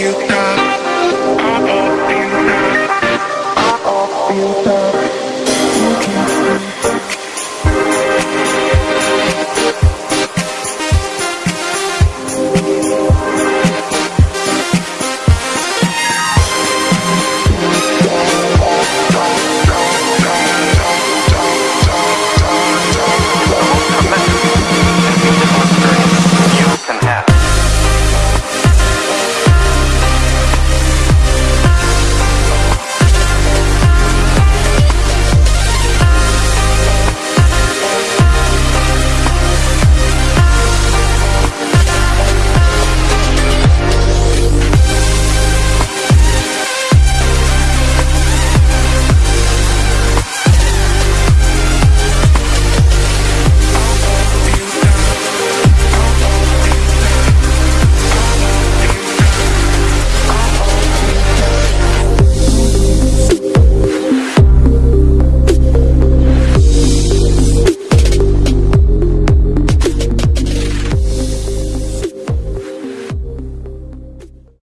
you.